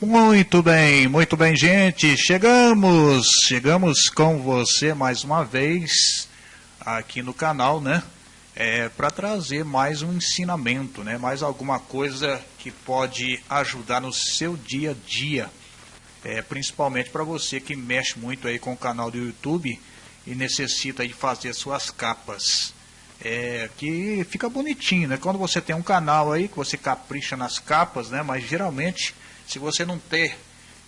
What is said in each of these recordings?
Muito bem, muito bem, gente. Chegamos, chegamos com você mais uma vez aqui no canal, né? É, para trazer mais um ensinamento, né? Mais alguma coisa que pode ajudar no seu dia a dia. É, principalmente para você que mexe muito aí com o canal do YouTube e necessita de fazer suas capas. É, que fica bonitinho, né? Quando você tem um canal aí que você capricha nas capas, né? Mas geralmente se você não ter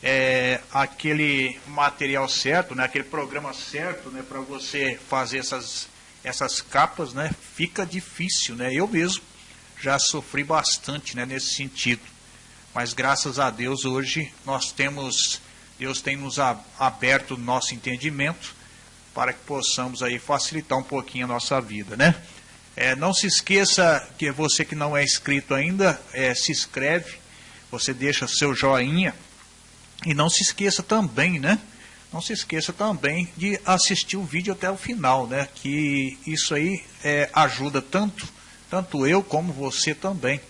é, aquele material certo, né, aquele programa certo, né, para você fazer essas, essas capas, né, fica difícil, né? Eu mesmo já sofri bastante, né, nesse sentido. Mas graças a Deus hoje nós temos, Deus tem nos aberto o nosso entendimento para que possamos aí facilitar um pouquinho a nossa vida, né? É, não se esqueça que você que não é inscrito ainda, é, se inscreve, você deixa seu joinha e não se esqueça também, né? Não se esqueça também de assistir o vídeo até o final, né? Que isso aí é, ajuda tanto, tanto eu como você também.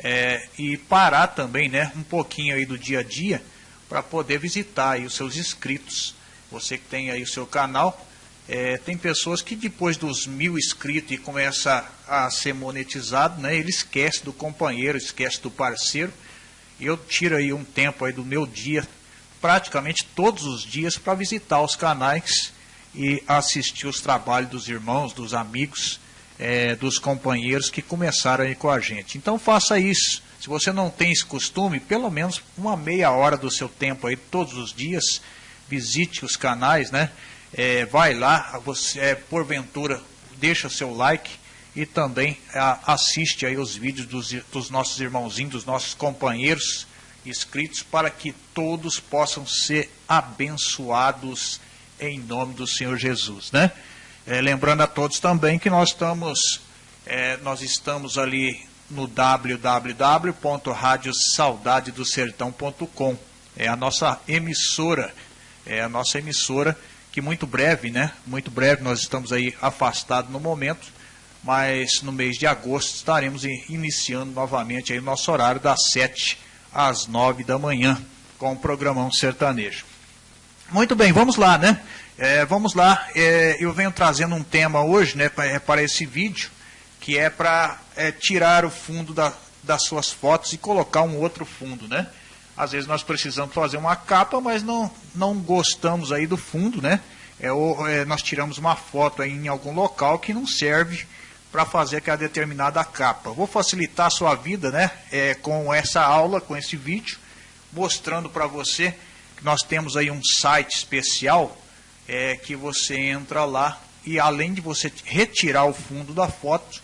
É, e parar também, né? Um pouquinho aí do dia a dia para poder visitar aí os seus inscritos. Você que tem aí o seu canal, é, tem pessoas que depois dos mil inscritos e começa a ser monetizado, né? Ele esquece do companheiro, esquece do parceiro eu tiro aí um tempo aí do meu dia, praticamente todos os dias, para visitar os canais e assistir os trabalhos dos irmãos, dos amigos, é, dos companheiros que começaram aí com a gente. Então faça isso. Se você não tem esse costume, pelo menos uma meia hora do seu tempo aí, todos os dias, visite os canais, né? É, vai lá, você, é, porventura, deixa seu like e também a, assiste aí os vídeos dos, dos nossos irmãozinhos, dos nossos companheiros inscritos, para que todos possam ser abençoados em nome do Senhor Jesus, né? É, lembrando a todos também que nós estamos, é, nós estamos ali no www.radiosaudadedosertão.com. É a nossa emissora, é a nossa emissora que muito breve, né? Muito breve nós estamos aí afastados no momento, mas no mês de agosto estaremos iniciando novamente aí o nosso horário das 7 às 9 da manhã com o programão sertanejo. Muito bem, vamos lá, né? É, vamos lá, é, eu venho trazendo um tema hoje né, para, para esse vídeo, que é para é, tirar o fundo da, das suas fotos e colocar um outro fundo, né? Às vezes nós precisamos fazer uma capa, mas não, não gostamos aí do fundo, né? É, ou, é, nós tiramos uma foto aí em algum local que não serve para fazer aquela determinada capa. Vou facilitar a sua vida né, é, com essa aula, com esse vídeo, mostrando para você que nós temos aí um site especial é, que você entra lá e além de você retirar o fundo da foto,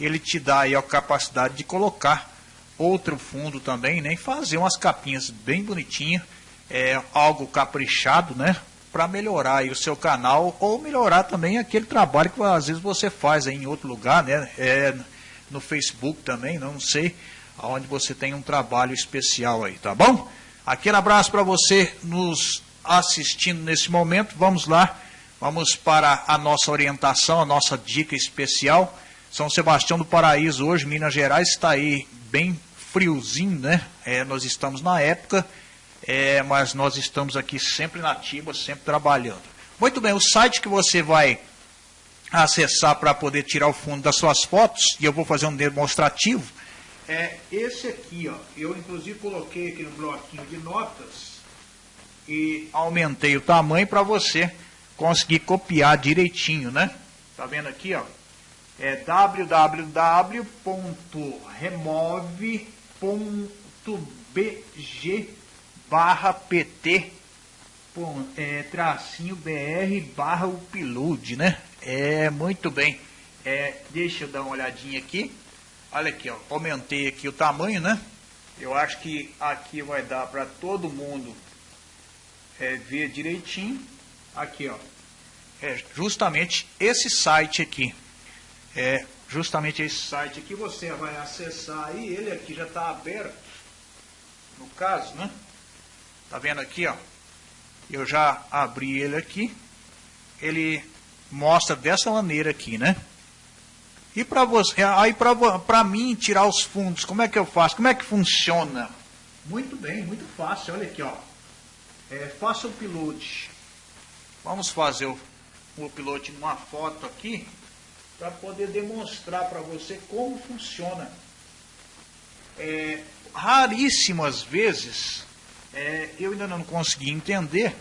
ele te dá aí a capacidade de colocar outro fundo também, né, e fazer umas capinhas bem bonitinhas, é, algo caprichado, né, para melhorar o seu canal ou melhorar também aquele trabalho que às vezes você faz em outro lugar, né? É, no Facebook também, não sei, aonde você tem um trabalho especial aí, tá bom? Aquele abraço para você nos assistindo nesse momento. Vamos lá, vamos para a nossa orientação, a nossa dica especial. São Sebastião do Paraíso hoje, Minas Gerais, está aí bem friozinho, né? É, nós estamos na época é, mas nós estamos aqui sempre na ativa, sempre trabalhando. Muito bem, o site que você vai acessar para poder tirar o fundo das suas fotos, e eu vou fazer um demonstrativo, é esse aqui. Ó. Eu, inclusive, coloquei aqui no bloquinho de notas e aumentei o tamanho para você conseguir copiar direitinho, né? Tá vendo aqui, ó? É www.remove.bg barra PT é, tracinho BR barra upload, né? É, muito bem. É, deixa eu dar uma olhadinha aqui. Olha aqui, ó, aumentei aqui o tamanho, né? Eu acho que aqui vai dar para todo mundo é, ver direitinho. Aqui, ó. É justamente esse site aqui. É justamente esse site aqui. Você vai acessar aí. Ele aqui já está aberto. No caso, né? Tá vendo aqui, ó? Eu já abri ele aqui. Ele mostra dessa maneira aqui, né? E para você, aí para mim tirar os fundos, como é que eu faço? Como é que funciona? Muito bem, muito fácil. Olha aqui, ó. É, faça o upload. Vamos fazer o, o upload numa foto aqui para poder demonstrar para você como funciona. É, raríssimas vezes, é, eu ainda não consegui entender,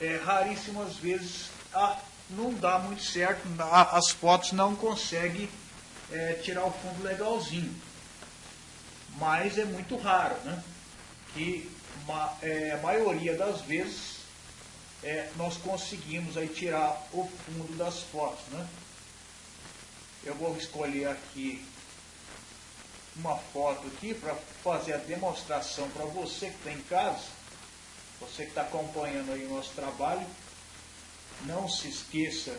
é, raríssimas vezes ah, não dá muito certo, as fotos não conseguem é, tirar o fundo legalzinho. Mas é muito raro, né? Que ma, é, a maioria das vezes é, nós conseguimos aí tirar o fundo das fotos, né? Eu vou escolher aqui uma foto aqui para fazer a demonstração para você que está em casa, você que está acompanhando aí o nosso trabalho. Não se esqueça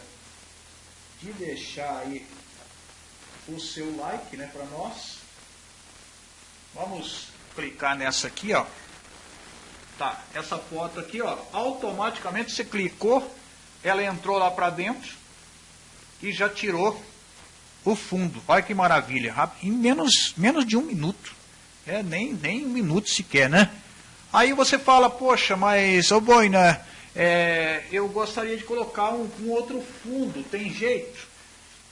de deixar aí o seu like né, para nós. Vamos clicar nessa aqui, ó. Tá, essa foto aqui, ó, automaticamente você clicou, ela entrou lá para dentro e já tirou o fundo. Olha que maravilha, em menos, menos de um minuto. É, nem, nem um minuto sequer, né? Aí você fala, poxa, mas, ô Boina, é, eu gostaria de colocar um, um outro fundo, tem jeito?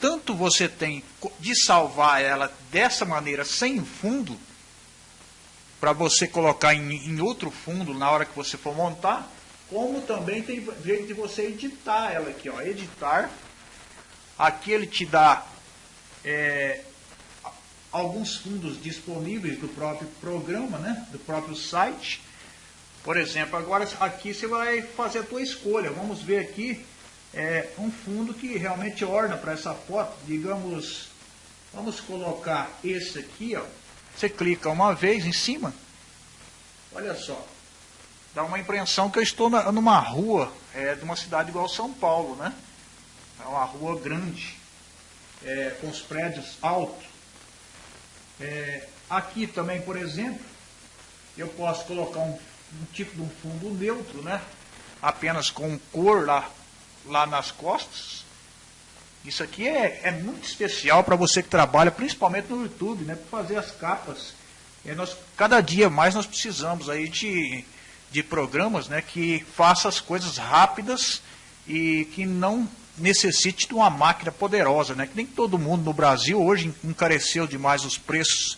Tanto você tem de salvar ela dessa maneira, sem fundo, para você colocar em, em outro fundo na hora que você for montar, como também tem jeito de você editar ela aqui, ó, editar. Aqui ele te dá é, alguns fundos disponíveis do próprio programa, né, do próprio site. Por exemplo, agora aqui você vai fazer a tua escolha. Vamos ver aqui é, um fundo que realmente orna para essa foto. Digamos, vamos colocar esse aqui, ó. Você clica uma vez em cima. Olha só. Dá uma impressão que eu estou na, numa rua é, de uma cidade igual São Paulo, né? É uma rua grande é, com os prédios altos. É, aqui também, por exemplo, eu posso colocar um, um, tipo de um fundo neutro, né? apenas com cor lá, lá nas costas. Isso aqui é, é muito especial para você que trabalha, principalmente no YouTube, né? para fazer as capas. É, nós, cada dia mais nós precisamos aí de, de programas né, que façam as coisas rápidas e que não necessite de uma máquina poderosa, né? Que nem todo mundo no Brasil hoje encareceu demais os preços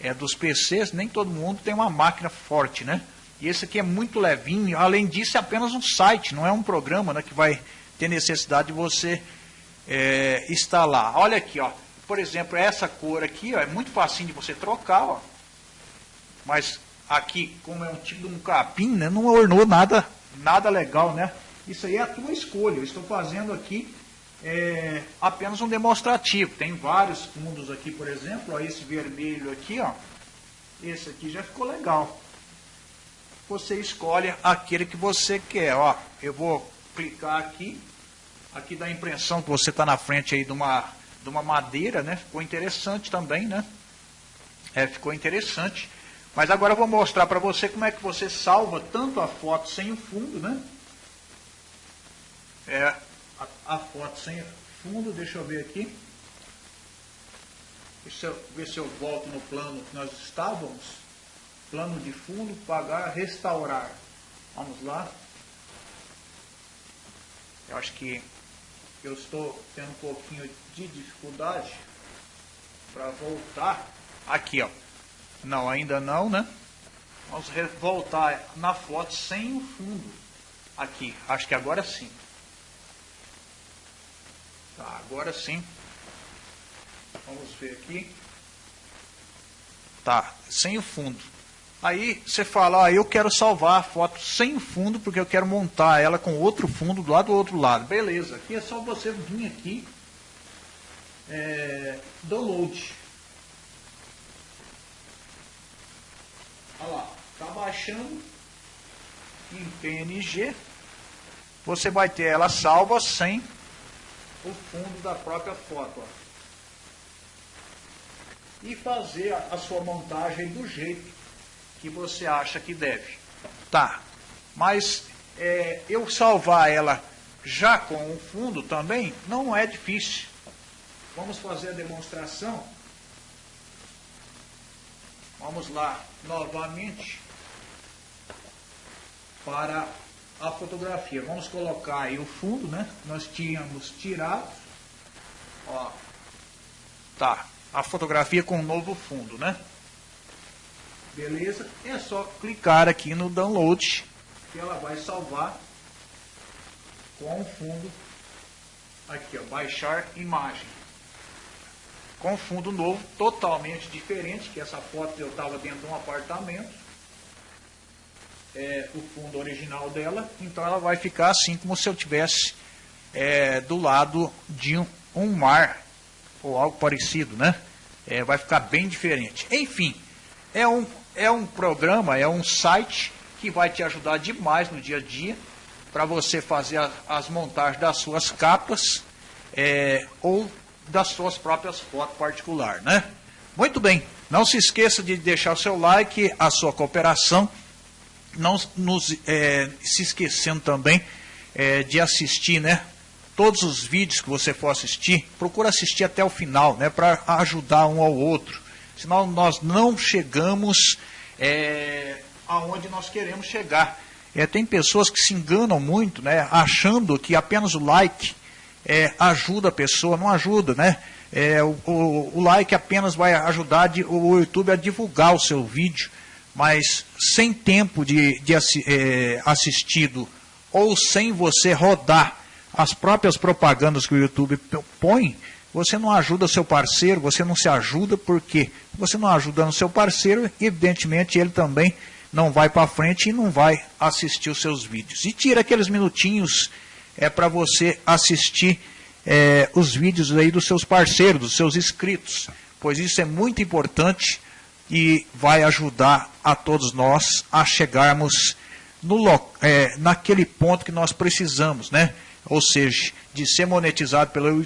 é, dos PCs, nem todo mundo tem uma máquina forte, né? E esse aqui é muito levinho, além disso é apenas um site, não é um programa né, que vai ter necessidade de você é, instalar. Olha aqui, ó. Por exemplo, essa cor aqui ó, é muito facinho de você trocar, ó. Mas aqui, como é um tipo de um capim, né, não ornou nada, nada legal, né? Isso aí é a tua escolha. Eu estou fazendo aqui é, apenas um demonstrativo. Tem vários fundos aqui, por exemplo. Ó, esse vermelho aqui, ó. Esse aqui já ficou legal. Você escolhe aquele que você quer. Ó, eu vou clicar aqui. Aqui dá a impressão que você está na frente aí de uma, de uma madeira, né? Ficou interessante também, né? É, ficou interessante. Mas agora eu vou mostrar para você como é que você salva tanto a foto sem o fundo, né? É a, a foto sem fundo, deixa eu ver aqui. Deixa eu ver se eu volto no plano que nós estávamos. Plano de fundo, pagar, restaurar. Vamos lá. Eu acho que eu estou tendo um pouquinho de dificuldade para voltar. Aqui, ó. Não, ainda não, né? Vamos voltar na foto sem o fundo. Aqui, acho que agora sim. Tá, agora sim. Vamos ver aqui. Tá, sem o fundo. Aí você fala, eu quero salvar a foto sem o fundo, porque eu quero montar ela com outro fundo do lado do outro lado. Beleza, aqui é só você vir aqui, é, download. Olha lá, tá baixando em PNG. Você vai ter ela salva sem o fundo da própria foto. Ó. E fazer a, sua montagem do jeito que você acha que deve. Tá, mas é, eu salvar ela já com o fundo também não é difícil. Vamos fazer a demonstração. Vamos lá novamente para a fotografia. Vamos colocar aí o fundo, né? Nós tínhamos tirado. Ó. Tá. A fotografia com um novo fundo, né? Beleza? É só clicar aqui no download que ela vai salvar com o fundo aqui, ó, baixar imagem. Com fundo novo, totalmente diferente, que essa foto eu estava dentro de um apartamento é, o fundo original dela, então ela vai ficar assim como se eu tivesse é, do lado de um, um, mar ou algo parecido, né? É, vai ficar bem diferente. Enfim, é um, é um programa, é um site que vai te ajudar demais no dia a dia para você fazer a, as montagens das suas capas é, ou das suas próprias fotos particular, né? Muito bem, não se esqueça de deixar o seu like, a sua cooperação não nos é, se esquecendo também é, de assistir, né? Todos os vídeos que você for assistir, procura assistir até o final, né? Para ajudar um ao outro. Senão nós não chegamos é, aonde nós queremos chegar. É, tem pessoas que se enganam muito, né? Achando que apenas o like é, ajuda a pessoa, não ajuda, né? É, o, o, o, like apenas vai ajudar de, o YouTube a divulgar o seu vídeo mas sem tempo de, de é, assistido ou sem você rodar as próprias propagandas que o YouTube põe, você não ajuda seu parceiro, você não se ajuda porque você não ajudando seu parceiro, evidentemente ele também não vai para frente e não vai assistir os seus vídeos. E tira aqueles minutinhos é para você assistir é, os vídeos aí dos seus parceiros, dos seus inscritos, pois isso é muito importante e vai ajudar a todos nós a chegarmos no, é, naquele ponto que nós precisamos, né? Ou seja, de ser monetizado pelo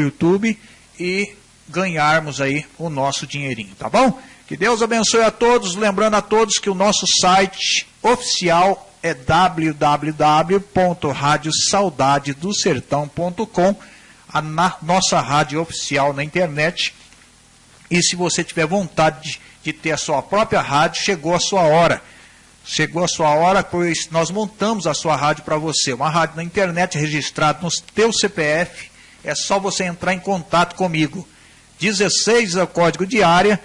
YouTube e ganharmos aí o nosso dinheirinho, tá bom? Que Deus abençoe a todos, lembrando a todos que o nosso site oficial é www.radiosaudadedosertão.com, a nossa rádio oficial na internet. E se você tiver vontade de de ter a sua própria rádio, chegou a sua hora. Chegou a sua hora, pois nós montamos a sua rádio para você. Uma rádio na internet registrada no teu CPF. É só você entrar em contato comigo. 16 é o código de área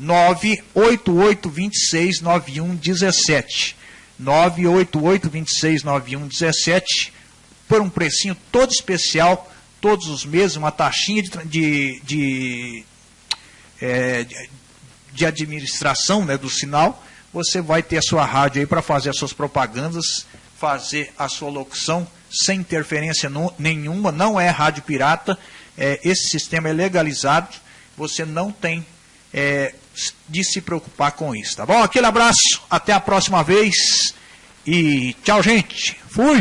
988269117. 988269117 por um precinho todo especial, todos os meses, uma taxinha de, de, de, é, de administração né, do sinal, você vai ter a sua rádio aí para fazer as suas propagandas, fazer a sua locução sem interferência no, nenhuma, não é rádio pirata, é, esse sistema é legalizado, você não tem é, de se preocupar com isso, tá bom? Aquele abraço, até a próxima vez e tchau, gente. Fui!